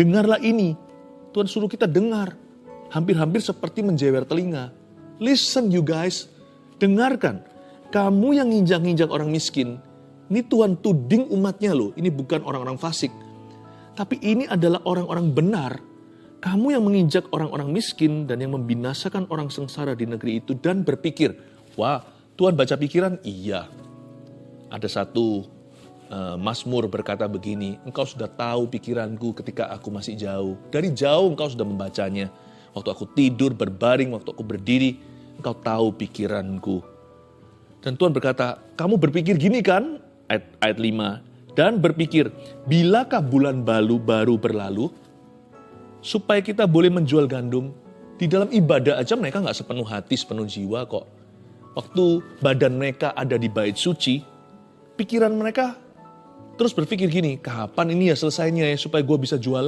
dengarlah ini. Tuhan suruh kita dengar. Hampir-hampir seperti menjewer telinga. Listen you guys, dengarkan. Kamu yang nginjak-nginjak orang miskin, ini Tuhan tuding umatnya loh, ini bukan orang-orang fasik. Tapi ini adalah orang-orang benar. Kamu yang menginjak orang-orang miskin dan yang membinasakan orang sengsara di negeri itu dan berpikir, wah Tuhan baca pikiran? Iya. Ada satu Mazmur berkata begini, engkau sudah tahu pikiranku ketika aku masih jauh. Dari jauh engkau sudah membacanya. Waktu aku tidur, berbaring, waktu aku berdiri, engkau tahu pikiranku. Dan Tuhan berkata, kamu berpikir gini kan? Ayat, ayat 5. Dan berpikir, bilakah bulan balu baru berlalu? Supaya kita boleh menjual gandum. Di dalam ibadah aja mereka nggak sepenuh hati, sepenuh jiwa kok. Waktu badan mereka ada di bait suci, pikiran mereka terus berpikir gini, kapan ini ya selesainya ya supaya gue bisa jualan.